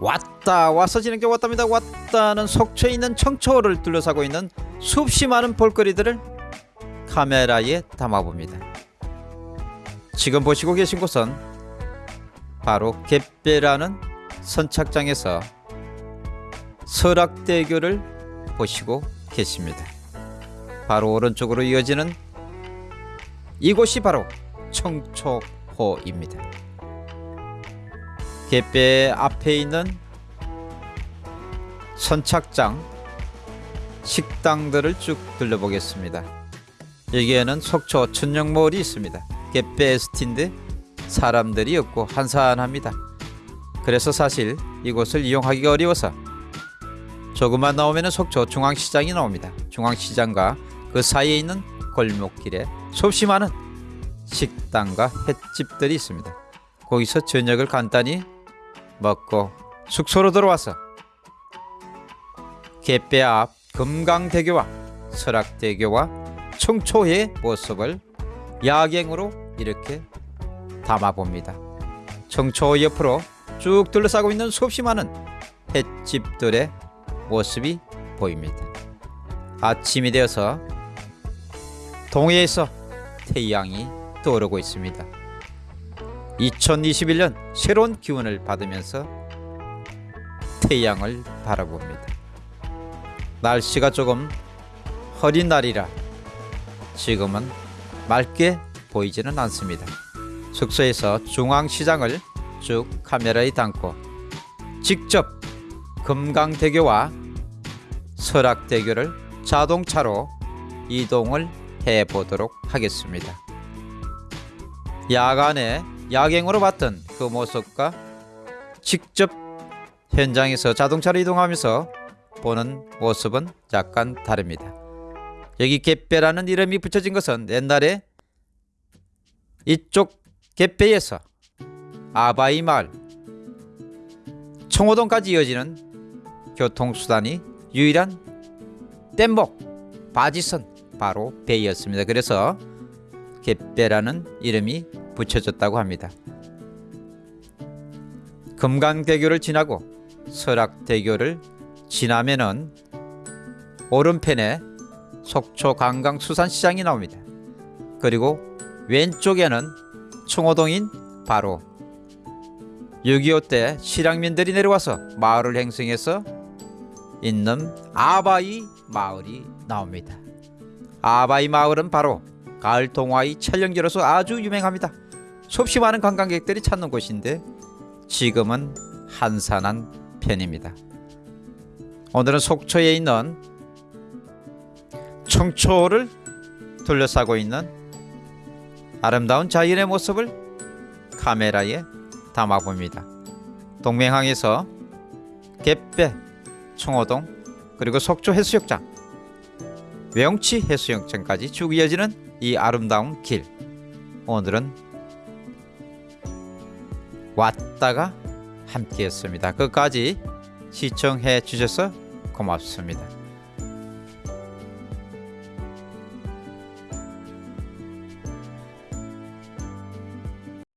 왔다 와서 지는 게 왔답니다. 왔다는 속초에 있는 청초를 둘러싸고 있는 수없이 많은 볼거리들을 카메라에 담아봅니다. 지금 보시고 계신 곳은 바로 갯배라는 선착장에서 설악대교를 보시고 계십니다. 바로 오른쪽으로 이어지는 이곳이 바로 청초호입니다 갯배 앞에 있는 선착장 식당들을 쭉 둘러보겠습니다. 여기에는 속초 천령몰이 있습니다. 갯배 스틴데 사람들이 없고 한산합니다. 그래서 사실 이곳을 이용하기가 어려워서 조금만 나오면 속초 중앙시장이 나옵니다. 중앙시장과 그 사이에 있는 골목길에 수없이 많은 식당과 횟집들이 있습니다. 거기서 저녁을 간단히 먹고 숙소로 들어와서 갯배 앞 금강대교와 설악대교와 청초의 모습을 야경으로 이렇게 담아봅니다. 청초 옆으로 쭉 둘러싸고 있는 수없이 많은 횟집들의 모습이 보입니다. 아침이 되어서 동해에서 태양이 떠오르고 있습니다. 2021년 새로운 기운을 받으면서 태양을 바라봅니다. 날씨가 조금 흐린 날이라 지금은 맑게 보이지는 않습니다. 숙소에서 중앙시장을 쭉 카메라에 담고 직접 금강대교와 설악대교를 자동차로 이동을 해 보도록 하겠습니다. 야간에 야경으로 봤던 그 모습과 직접 현장에서 자동차로 이동하면서 보는 모습은 약간 다릅니다. 여기 갯배라는 이름이 붙여진 것은 옛날에 이쪽 갯배에서 아바이 마을 청호동까지 이어지는 교통수단이 유일한 뗏목 바지선 바로 배였습니다. 그래서 갯배라는 이름이 붙여졌다고 합니다. 금강대교를 지나고 설악대교를 지나면은 오른편에 속초 관광수산시장이 나옵니다. 그리고 왼쪽에는 청호동인 바로 6.25 때 실향민들이 내려와서 마을을 행성해서 있는 아바이 마을이 나옵니다. 아바이 마을은 바로 가을 동화의 촬영지로서 아주 유명합니다. 수없이 많은 관광객들이 찾는 곳인데 지금은 한산한 편입니다. 오늘은 속초에 있는 청초를 둘러싸고 있는 아름다운 자연의 모습을 카메라에 담아봅니다. 동맹항에서 갯배, 청호동, 그리고 속초 해수욕장, 외용치 해수욕장까지 쭉 이어지는 이 아름다운 길. 오늘은 왔다가 함께 했습니다. 끝까지 시청해 주셔서 고맙습니다.